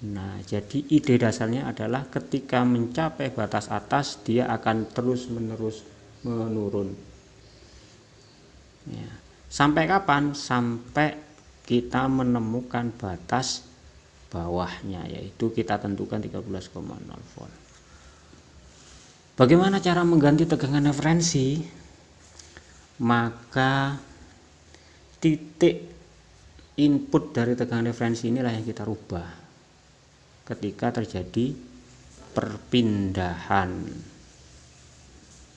Nah, jadi ide dasarnya adalah ketika mencapai batas atas, dia akan terus-menerus menurun. Ya. Sampai kapan? Sampai kita menemukan batas bawahnya, yaitu kita tentukan 13,0 volt. Bagaimana cara mengganti tegangan referensi? Maka titik input dari tegangan referensi inilah yang kita rubah ketika terjadi perpindahan.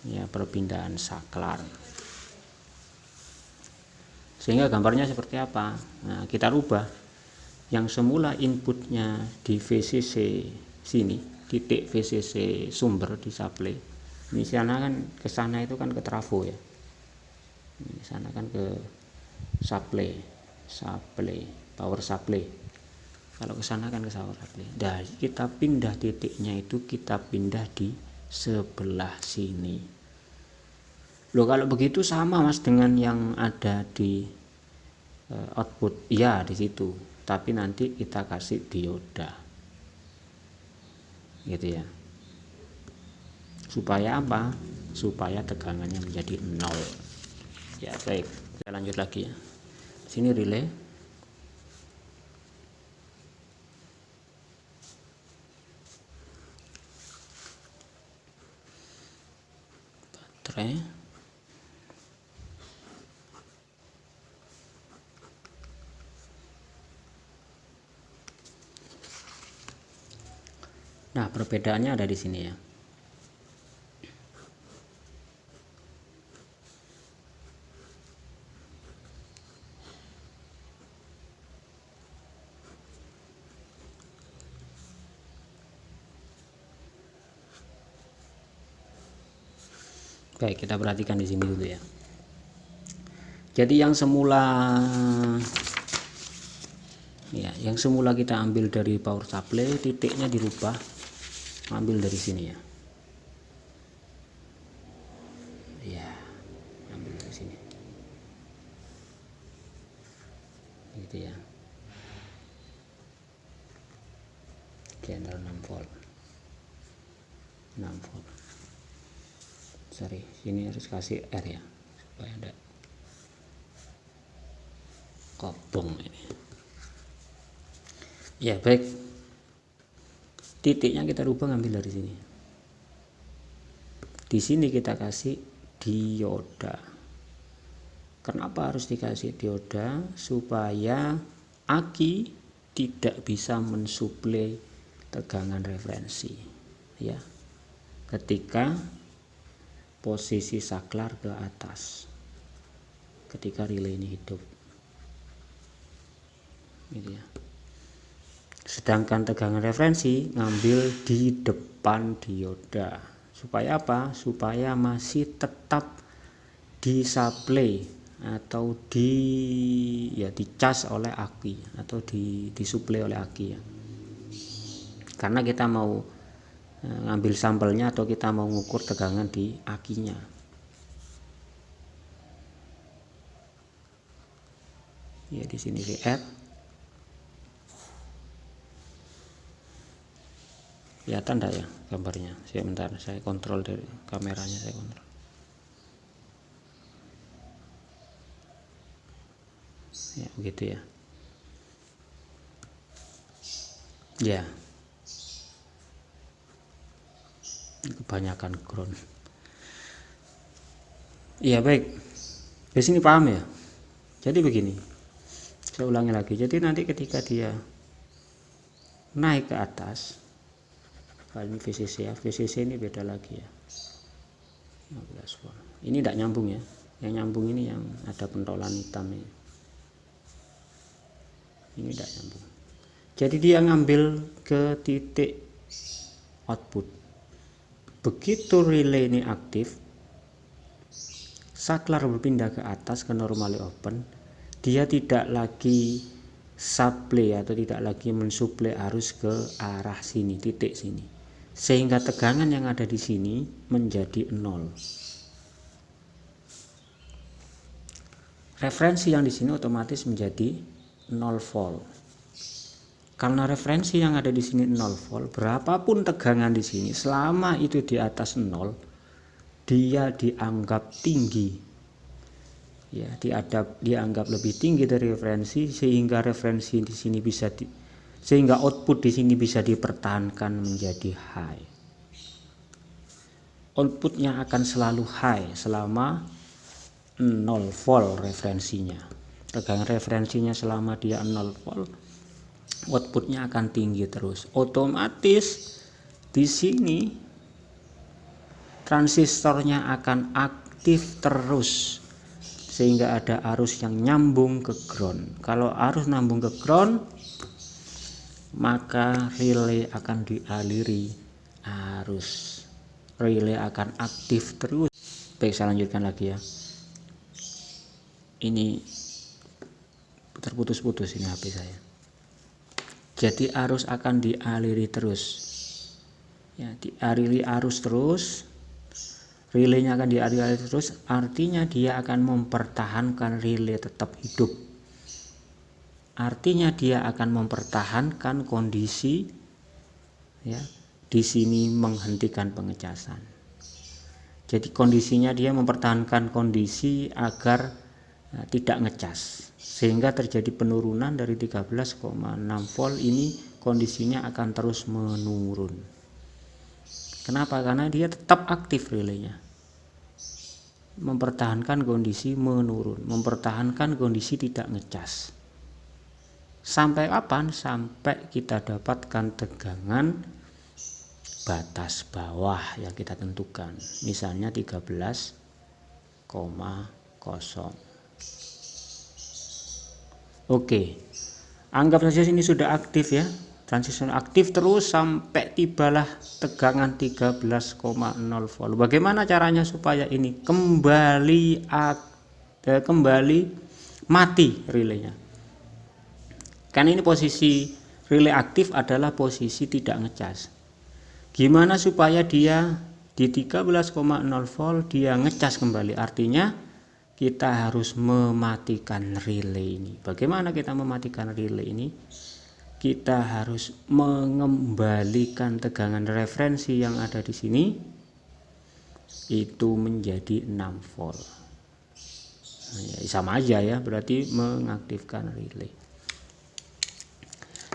Ya perpindahan saklar. Sehingga gambarnya seperti apa? Nah kita rubah. Yang semula inputnya di VCC sini titik VCC sumber di supply ini sana kan ke sana itu kan ke trafo ya. Ini sana kan ke supply supply power supply kalau ke sana kan ke supply nah kita pindah titiknya itu kita pindah di sebelah sini. Loh kalau begitu sama mas dengan yang ada di uh, output. Ya di situ. Tapi nanti kita kasih dioda. Gitu ya. Supaya apa? Supaya tegangannya menjadi nol. Ya baik. Kita lanjut lagi ya. Sini relay baterai Nah, perbedaannya ada di sini ya. Baik, kita perhatikan di sini dulu ya. Jadi yang semula ya, yang semula kita ambil dari power supply, titiknya dirubah ambil dari sini ya. Ya, ambil dari sini. Gitu ya. Channel 6 volt. 6 volt sorry sini harus kasih R ya supaya ada kobong ini. Ya baik. Titiknya kita rubah ngambil dari sini. Di sini kita kasih dioda. Kenapa harus dikasih dioda? Supaya aki tidak bisa mensuplai tegangan referensi. Ya ketika posisi saklar ke atas ketika relay ini hidup. Gitu ya. Sedangkan tegangan referensi ngambil di depan dioda. Supaya apa? Supaya masih tetap disuplai atau di ya dicas oleh aki atau di disuplai oleh aki ya. Karena kita mau ngambil sampelnya atau kita mau mengukur tegangan di akinya. Ya di sini add. Kelihatan enggak ya gambarnya? Saya bentar saya kontrol dari kameranya saya kontrol. Ya begitu ya. Ya kebanyakan ground. Iya baik. Di sini paham ya? Jadi begini saya ulangi lagi. Jadi nanti ketika dia naik ke atas kalau ini VCC ya. VCC ini beda lagi ya. 15 volt. Ini tidak nyambung ya. Yang nyambung ini yang ada pentolan hitam ini. Ini tidak nyambung. Jadi dia ngambil ke titik output begitu relay ini aktif saklar berpindah ke atas ke normally open. Dia tidak lagi supply atau tidak lagi mensuplai arus ke arah sini titik sini. Sehingga tegangan yang ada di sini menjadi nol. Referensi yang di sini otomatis menjadi 0 volt karena referensi yang ada di sini 0 volt berapapun tegangan di sini selama itu di atas 0 dia dianggap tinggi. Ya diadap dianggap lebih tinggi dari referensi sehingga referensi di sini bisa di, sehingga output di sini bisa dipertahankan menjadi high. Outputnya akan selalu high selama 0 volt referensinya. Tegangan referensinya selama dia 0 volt outputnya akan tinggi terus. Otomatis di sini transistornya akan aktif terus sehingga ada arus yang nyambung ke ground. Kalau arus nyambung ke ground maka relay akan dialiri arus. Relay akan aktif terus. Baik saya lanjutkan lagi ya. Ini terputus-putus ini HP saya jadi arus akan dialiri terus. Ya dialiri arus terus relaynya akan dialiri terus artinya dia akan mempertahankan relay tetap hidup. Artinya dia akan mempertahankan kondisi ya di sini menghentikan pengecasan. Jadi kondisinya dia mempertahankan kondisi agar uh, tidak ngecas sehingga terjadi penurunan dari 13,6 volt ini kondisinya akan terus menurun. Kenapa? Karena dia tetap aktif relaynya. Mempertahankan kondisi menurun mempertahankan kondisi tidak ngecas. Sampai kapan? Sampai kita dapatkan tegangan batas bawah yang kita tentukan. Misalnya 13,0 Oke, anggap saja ini sudah aktif ya. Transistor aktif terus sampai tibalah tegangan 13,0 volt. Bagaimana caranya supaya ini kembali eh, kembali mati relaynya? Karena ini posisi relay aktif adalah posisi tidak ngecas. Gimana supaya dia di 13,0 volt dia ngecas kembali? Artinya kita harus mematikan relay ini. Bagaimana kita mematikan relay ini? Kita harus mengembalikan tegangan referensi yang ada di sini itu menjadi 6 volt. Nah, ya, sama aja ya, berarti mengaktifkan relay.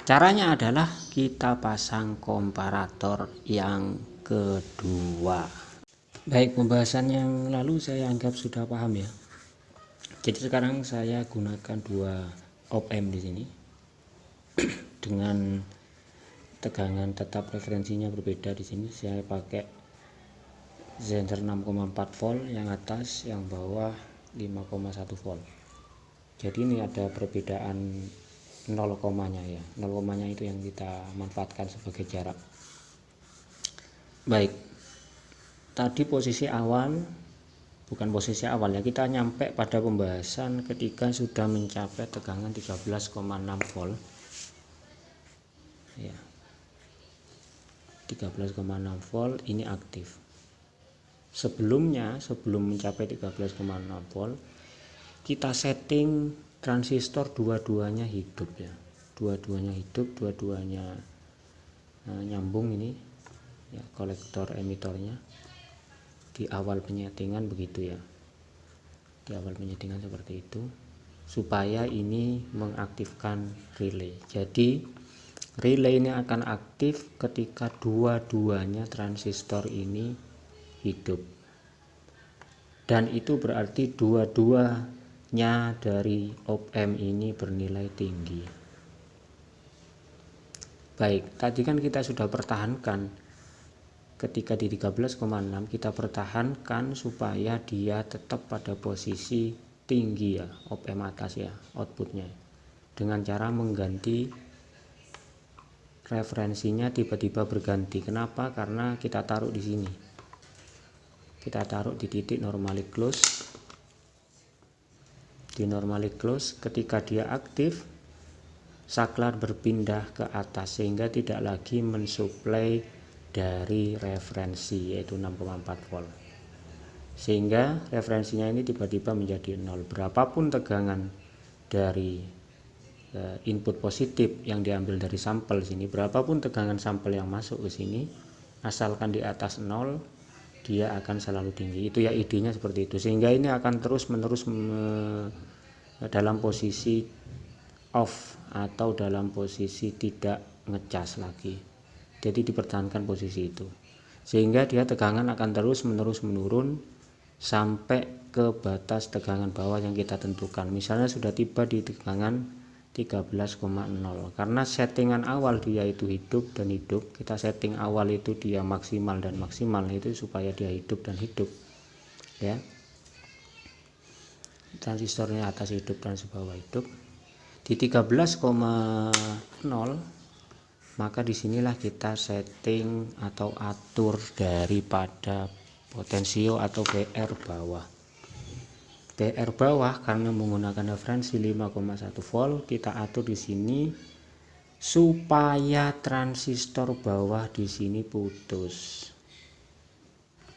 Caranya adalah kita pasang komparator yang kedua. Baik, pembahasan yang lalu saya anggap sudah paham ya jadi sekarang saya gunakan dua op amp di sini. Dengan tegangan tetap referensinya berbeda di sini. Saya pakai sensor 6,4 volt yang atas yang bawah 5,1 volt. Jadi ini ada perbedaan 0, nya ya. 0, nya itu yang kita manfaatkan sebagai jarak. Baik. Tadi posisi awal bukan posisi awal ya kita nyampe pada pembahasan ketika sudah mencapai tegangan 13,6 volt. Ya 13,6 volt ini aktif. Sebelumnya sebelum mencapai 13,6 volt kita setting transistor dua-duanya hidup ya. Dua-duanya hidup dua-duanya nah, nyambung ini ya kolektor emitornya di awal penyetingan begitu ya. Di awal penyetingan seperti itu. Supaya ini mengaktifkan relay. Jadi relay ini akan aktif ketika dua-duanya transistor ini hidup. Dan itu berarti dua-duanya dari op amp ini bernilai tinggi. Baik tadi kan kita sudah pertahankan ketika di 13,6 kita pertahankan supaya dia tetap pada posisi tinggi ya op amp atas ya outputnya. Dengan cara mengganti referensinya tiba-tiba berganti. Kenapa? Karena kita taruh di sini. Kita taruh di titik normally close. Di normally close ketika dia aktif saklar berpindah ke atas sehingga tidak lagi mensuplai dari referensi yaitu 6,4 volt. Sehingga referensinya ini tiba-tiba menjadi nol. Berapapun tegangan dari eh, input positif yang diambil dari sampel sini berapapun tegangan sampel yang masuk ke sini asalkan di atas nol dia akan selalu tinggi. Itu ya idenya seperti itu. Sehingga ini akan terus menerus me, dalam posisi off atau dalam posisi tidak ngecas lagi jadi dipertahankan posisi itu. Sehingga dia tegangan akan terus menerus menurun sampai ke batas tegangan bawah yang kita tentukan. Misalnya sudah tiba di tegangan 13,0 karena settingan awal dia itu hidup dan hidup kita setting awal itu dia maksimal dan maksimal itu supaya dia hidup dan hidup ya. Transistornya atas hidup dan bawah hidup. Di 13,0 maka di sinilah kita setting atau atur daripada potensio atau VR bawah. PR bawah karena menggunakan referensi 5,1 volt kita atur di sini supaya transistor bawah di sini putus.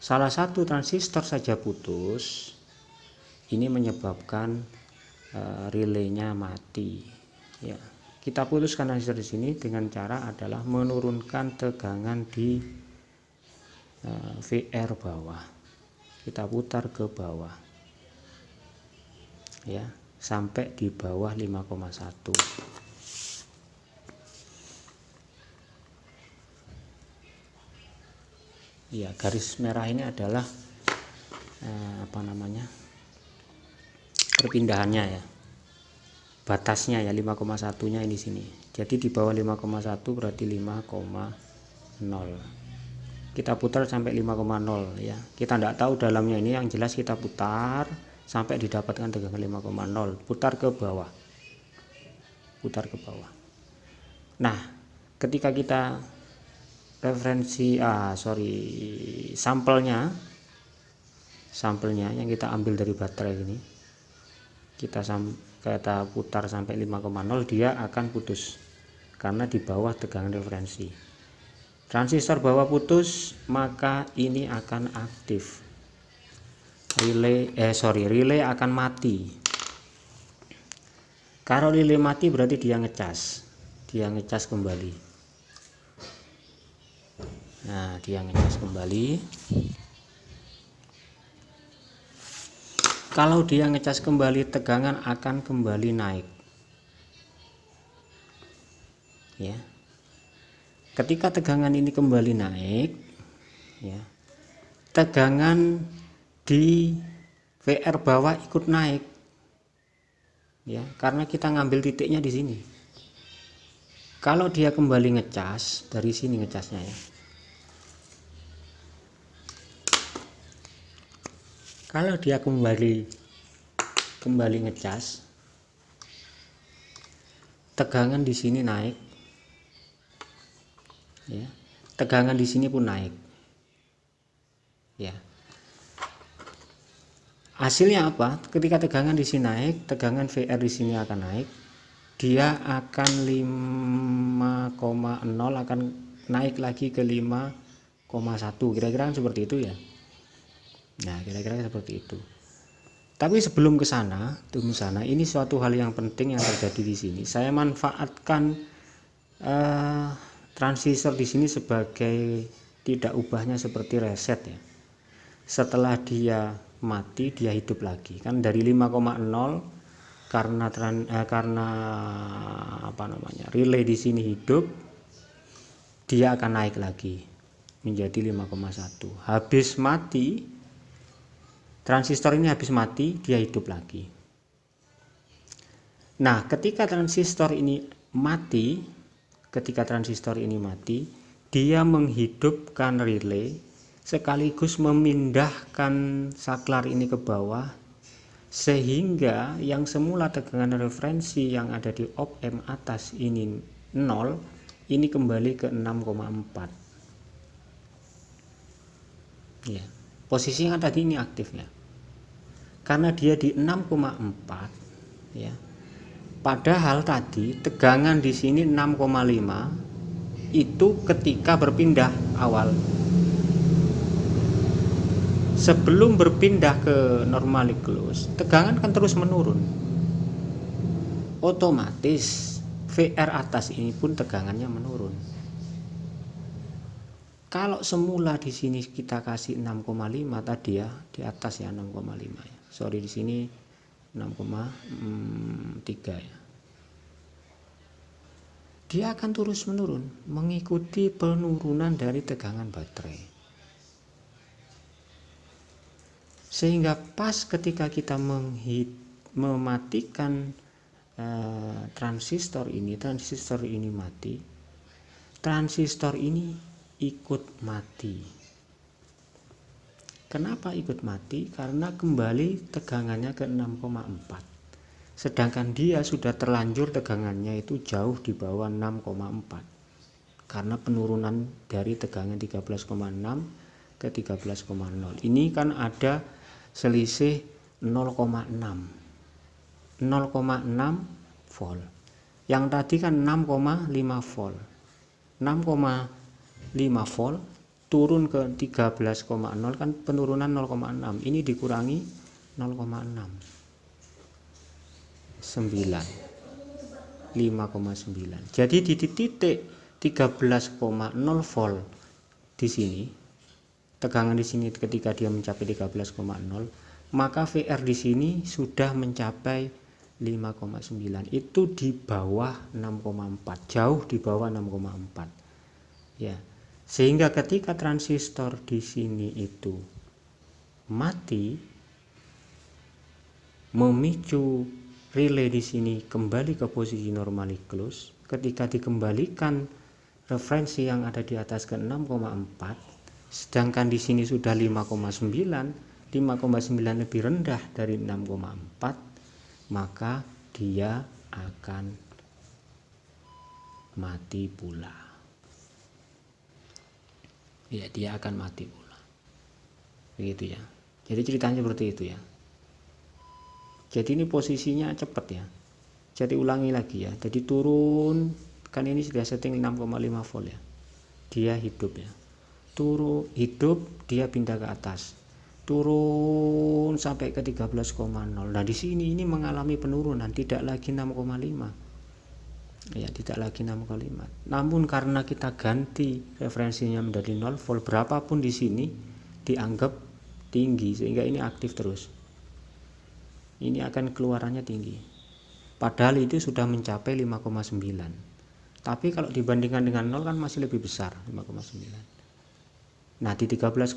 Salah satu transistor saja putus ini menyebabkan uh, relaynya mati ya kita putuskan transistor di sini dengan cara adalah menurunkan tegangan di eh, VR bawah. Kita putar ke bawah. Ya sampai di bawah 5,1 ya garis merah ini adalah eh, apa namanya perpindahannya ya batasnya ya 5,1 nya ini sini. Jadi di bawah 5,1 berarti 5,0 kita putar sampai 5,0 ya. Kita tidak tahu dalamnya ini yang jelas kita putar sampai didapatkan tegangan 5,0 putar ke bawah. Putar ke bawah. Nah ketika kita referensi ah sorry sampelnya sampelnya yang kita ambil dari baterai ini kita sam kita putar sampai 5,0 dia akan putus karena di bawah tegangan referensi. Transistor bawah putus maka ini akan aktif. Relay eh sorry relay akan mati. Kalau relay mati berarti dia ngecas. Dia ngecas kembali. Nah dia ngecas kembali kalau dia ngecas kembali tegangan akan kembali naik. Ya. Ketika tegangan ini kembali naik ya tegangan di VR bawah ikut naik. Ya karena kita ngambil titiknya di sini. Kalau dia kembali ngecas dari sini ngecasnya ya kalau dia kembali kembali ngecas tegangan di sini naik. Ya tegangan di sini pun naik. Ya. Hasilnya apa? Ketika tegangan di sini naik tegangan VR di sini akan naik. Dia akan 5,0 akan naik lagi ke 5,1 kira-kira seperti itu ya nah kira-kira seperti itu. Tapi sebelum ke sana tunggu sana ini suatu hal yang penting yang terjadi di sini. Saya manfaatkan uh, transistor di sini sebagai tidak ubahnya seperti reset ya. Setelah dia mati dia hidup lagi. Kan dari 5,0 karena tran, eh, karena apa namanya relay di sini hidup dia akan naik lagi menjadi 5,1 habis mati transistor ini habis mati dia hidup lagi. Nah ketika transistor ini mati ketika transistor ini mati dia menghidupkan relay sekaligus memindahkan saklar ini ke bawah sehingga yang semula tegangan referensi yang ada di op M atas ini 0 ini kembali ke 6,4 ya posisi yang tadi ini aktif ya karena dia di 6,4 ya. Padahal tadi tegangan di sini 6,5 itu ketika berpindah awal. Sebelum berpindah ke normally close tegangan kan terus menurun. Otomatis VR atas ini pun tegangannya menurun. Kalau semula di sini kita kasih 6,5 tadi ya di atas ya 6,5 ya sorry di sini 6,3 ya dia akan terus menurun mengikuti penurunan dari tegangan baterai sehingga pas ketika kita menghit, mematikan uh, transistor ini transistor ini mati transistor ini ikut mati. Kenapa ikut mati? Karena kembali tegangannya ke 6,4. Sedangkan dia sudah terlanjur tegangannya itu jauh di bawah 6,4. Karena penurunan dari tegangan 13,6 ke 13,0. Ini kan ada selisih 0,6. 0,6 volt. Yang tadi kan 6,5 volt. 6, 5 volt turun ke 13,0 kan penurunan 0,6 ini dikurangi 0,6 9 5,9 jadi di titik 13,0 volt di sini tegangan di sini ketika dia mencapai 13,0 maka VR di sini sudah mencapai 5,9 itu di bawah 6,4 jauh di bawah 6,4 ya sehingga ketika transistor di sini itu mati, memicu relay di sini kembali ke posisi normally close. Ketika dikembalikan referensi yang ada di atas ke 6,4, sedangkan di sini sudah 5,9, 5,9 lebih rendah dari 6,4, maka dia akan mati pula ya dia akan mati pula. Begitu ya. Jadi ceritanya seperti itu ya. Jadi ini posisinya cepat ya. Jadi ulangi lagi ya. Jadi turun kan ini sudah setting 6,5 volt ya. Dia hidup ya. Turun hidup dia pindah ke atas. Turun sampai ke 13,0 nah di sini ini mengalami penurunan tidak lagi 6,5 ya tidak lagi 6 kalimat. Namun karena kita ganti referensinya menjadi 0 volt berapapun di sini dianggap tinggi sehingga ini aktif terus. Ini akan keluarannya tinggi. Padahal itu sudah mencapai 5,9 tapi kalau dibandingkan dengan 0 kan masih lebih besar 5,9 nah di 13,0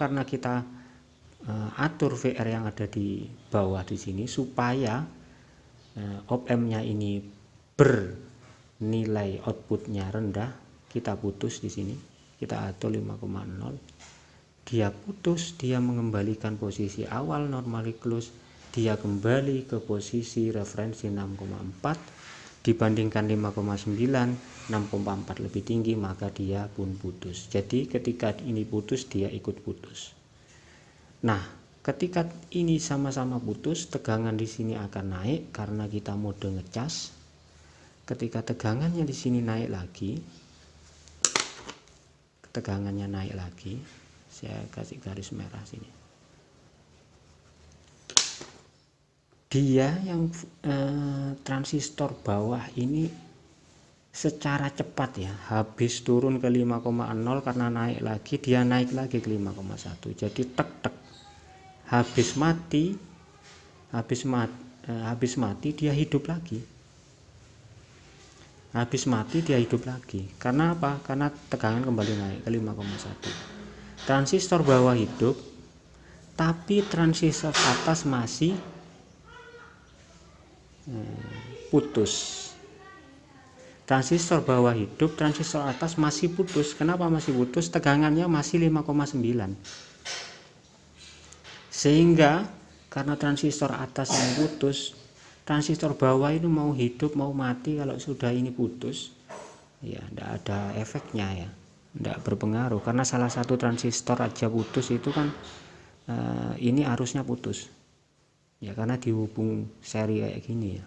karena kita uh, atur VR yang ada di bawah di sini supaya uh, op amp nya ini ber nilai outputnya rendah kita putus di sini kita atur 5,0 dia putus dia mengembalikan posisi awal normally close dia kembali ke posisi referensi 6,4 dibandingkan 5,9 6,4 lebih tinggi maka dia pun putus. Jadi ketika ini putus dia ikut putus. Nah ketika ini sama-sama putus tegangan di sini akan naik karena kita mode ngecas ketika tegangannya di sini naik lagi tegangannya naik lagi saya kasih garis merah sini. Dia yang eh, transistor bawah ini secara cepat ya habis turun ke 5,0 karena naik lagi dia naik lagi ke 5,1 jadi tek tek. Habis mati habis mati eh, habis mati dia hidup lagi habis mati dia hidup lagi. Karena apa? Karena tegangan kembali naik ke 5,1 transistor bawah hidup tapi transistor atas masih hmm, putus. Transistor bawah hidup transistor atas masih putus. Kenapa masih putus? Tegangannya masih 5,9 sehingga karena transistor atas yang putus transistor bawah itu mau hidup mau mati kalau sudah ini putus ya tidak ada efeknya ya. Tidak berpengaruh. Karena salah satu transistor aja putus itu kan uh, ini arusnya putus. Ya karena dihubung seri kayak gini ya.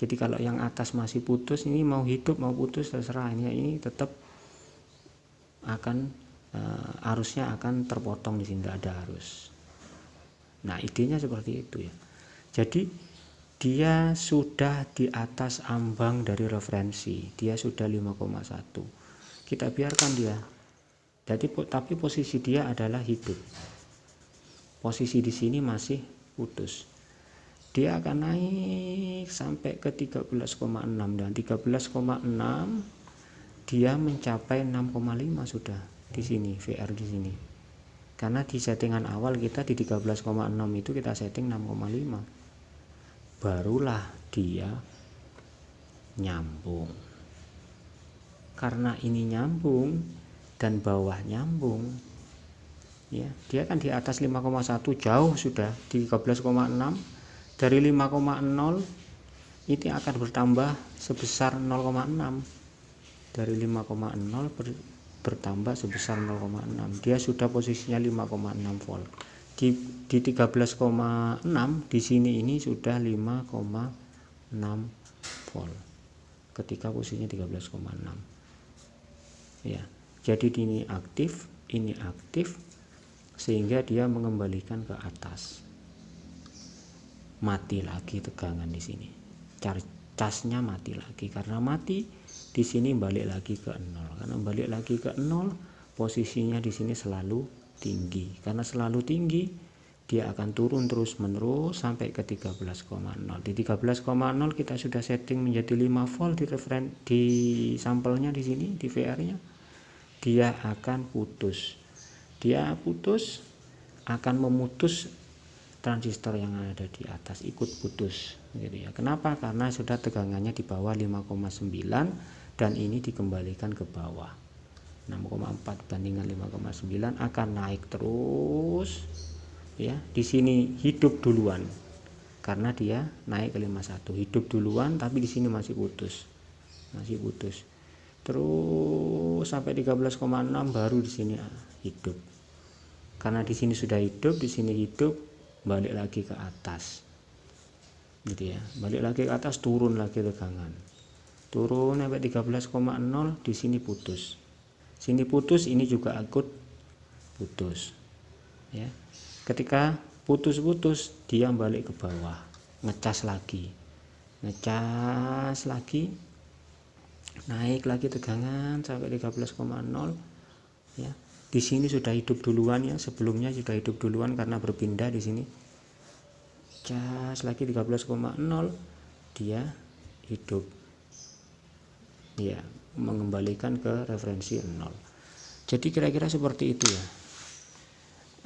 Jadi kalau yang atas masih putus ini mau hidup mau putus terserah. Ini ini tetap akan uh, arusnya akan terpotong di sini tidak ada arus. Nah idenya seperti itu ya. Jadi dia sudah di atas ambang dari referensi. Dia sudah 5,1 kita biarkan dia. Jadi tapi posisi dia adalah hidup. Posisi di sini masih putus. Dia akan naik sampai ke 13,6 dan 13,6 dia mencapai 6,5 sudah di sini VR di sini. Karena di settingan awal kita di 13,6 itu kita setting 6,5 barulah dia nyambung. Karena ini nyambung dan bawah nyambung ya dia kan di atas 5,1 jauh sudah di 13,6 dari 5,0 ini akan bertambah sebesar 0,6 dari 5,0 ber, bertambah sebesar 0,6 dia sudah posisinya 5,6 volt di, di 13,6 di sini ini sudah 5,6 volt. Ketika posisinya 13,6 ya jadi ini aktif ini aktif sehingga dia mengembalikan ke atas. Mati lagi tegangan di sini. Casnya mati lagi karena mati di sini balik lagi ke nol. Karena balik lagi ke nol posisinya di sini selalu tinggi. Karena selalu tinggi dia akan turun terus menerus sampai ke 13,0 di 13,0 kita sudah setting menjadi 5 volt di referen di sampelnya di sini di VR nya dia akan putus. Dia putus akan memutus transistor yang ada di atas ikut putus gitu ya. Kenapa? Karena sudah tegangannya di bawah 5,9 dan ini dikembalikan ke bawah 6,4 bandingan 5,9 akan naik terus ya. Di sini hidup duluan karena dia naik ke 51 hidup duluan tapi di sini masih putus masih putus. Terus sampai 13,6 baru di sini hidup. Karena di sini sudah hidup di sini hidup balik lagi ke atas gitu ya. Balik lagi ke atas turun lagi tegangan. Turun sampai 13,0 di sini putus sini putus ini juga akut putus. Ya. Ketika putus-putus dia balik ke bawah. Ngecas lagi. Ngecas lagi. Naik lagi tegangan sampai 13,0 ya. Di sini sudah hidup duluan ya. Sebelumnya sudah hidup duluan karena berpindah di sini. Cas lagi 13,0 dia hidup. Ya mengembalikan ke referensi 0 jadi kira-kira seperti itu ya.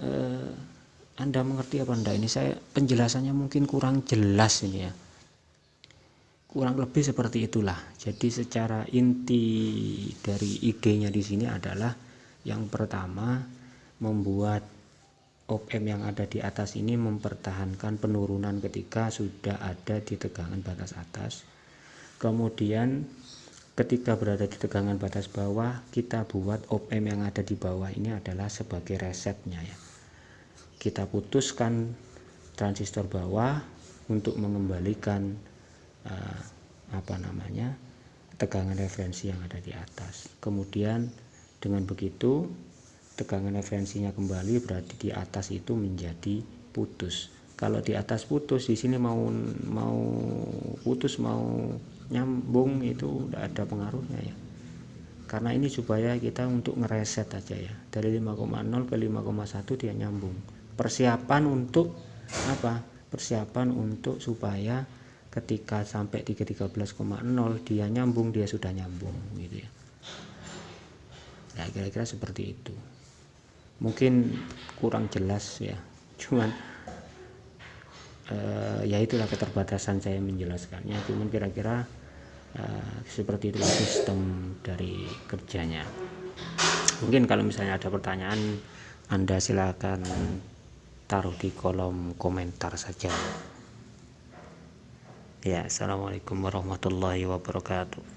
Eh, anda mengerti apa enggak? Ini saya penjelasannya mungkin kurang jelas ini ya. Kurang lebih seperti itulah. Jadi secara inti dari idenya di sini adalah yang pertama membuat op-amp yang ada di atas ini mempertahankan penurunan ketika sudah ada di tegangan batas atas. Kemudian ketika berada di tegangan batas bawah kita buat op amp yang ada di bawah ini adalah sebagai resetnya ya. Kita putuskan transistor bawah untuk mengembalikan uh, apa namanya tegangan referensi yang ada di atas. Kemudian dengan begitu tegangan referensinya kembali berarti di atas itu menjadi putus. Kalau di atas putus di sini mau mau putus mau nyambung itu tidak ada pengaruhnya ya. Karena ini supaya kita untuk ngereset aja ya. Dari 5,0 ke 5,1 dia nyambung. Persiapan untuk apa? Persiapan untuk supaya ketika sampai 313,0 dia nyambung dia sudah nyambung gitu ya. Ya kira-kira seperti itu. Mungkin kurang jelas ya. Cuman uh, ya itulah keterbatasan saya menjelaskannya. Cuman kira-kira uh, seperti itulah sistem dari kerjanya. Mungkin kalau misalnya ada pertanyaan anda silakan taruh di kolom komentar saja. Ya assalamualaikum warahmatullahi wabarakatuh